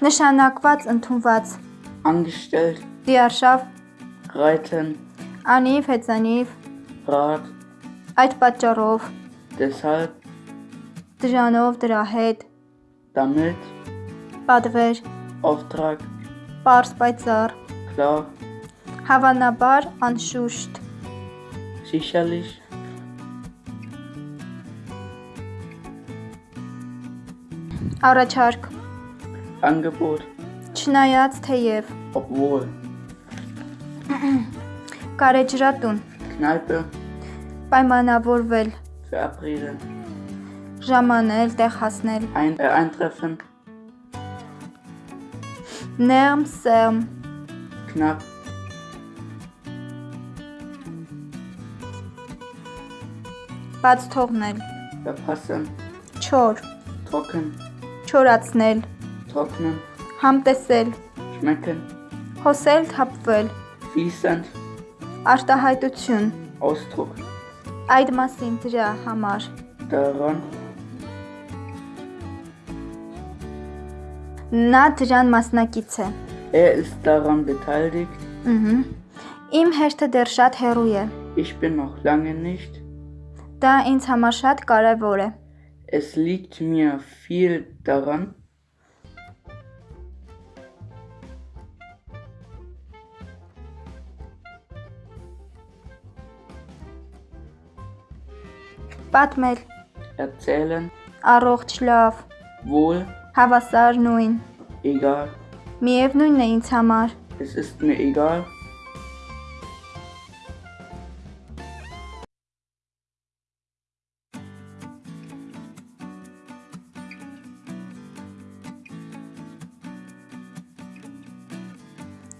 Նշանակված ընդունված angestellt, դիարշավ reiten, անիվ հեծանիվ Rad, այդ պատճառով deshalb, դրանով դրա հետ damit, պատվեր Auftrag, པարս պայծառ klar, հավանաբար անշուշտ sicherlich, առաջարկ Angebot, չնայած թեև obwohl, կարեջրատուն Kneipe, պայմանավորվել verabreden, ժամանել տեղ հասնել äh, eintreffen, ներմ սերմ knapp, բաց թողնել verpassen, չոր trocken, չորացնել trocknen, համտեսել schmecken, հոսել թափվել fließend, արտահայտություն Ausdruck, այդ մասին դրա համար daran, նա դրան մասնակից է er ist daran beteiligt, ըհը իմ հերթը դեռ շատ հեռու է ich bin noch lange nicht, դա ինձ համար շատ կարևոր է es liegt mir viel daran, պատմել erzählen, առողջ լավ wohl, հավասար նույն egal, միևնույնն է ինձ համար es ist mir egal,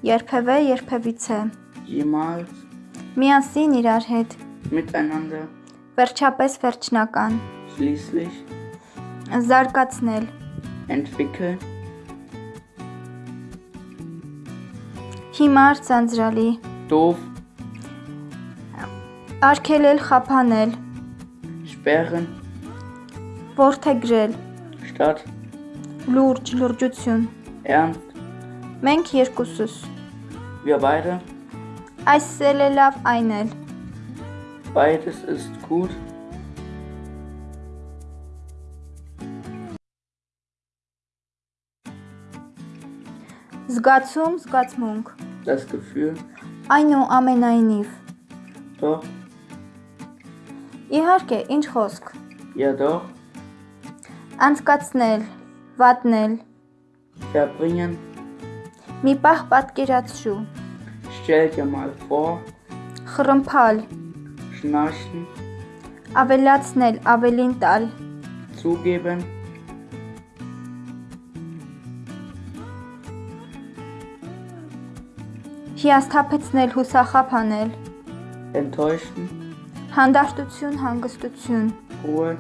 երբևէ երբևիցե jemals, միասին իրար հետ miteinander, Վերջապես վերջնական։ Schließlich Զարգացնել։ Entwickeln Հիմա արցանցրալի։ Doof Արկելել խափանել։ Sperren Որդեգրել։ Stadt Լուրջ լուրջություն։ Ernst Մենք երկուսս։ Wir beide Այս սելը լավ այն էլ beides ist gut, զգացում զգացմունք das Gefühl, այնու ամենայնիվ doch, իհարկե ինչ խոսք ja doch, անցկացնել վատնել verbringen, մի պահ պատկերացրու stell dir mal vor, խռմփալ schnarchen, ավելացնել ավելին տալ zugeben, հիասթափեցնել հուսախափանել enttäuschen, հանդարտություն հանգստություն Ruhe,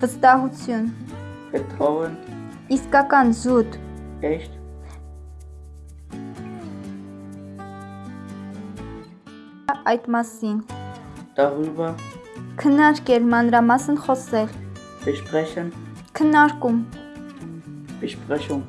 վստահություն Vertrauen, իսկական զուտ echt, այդ մասին darüber, քննարկել մանրամասն խոսել besprechen, քննարկում Besprechung.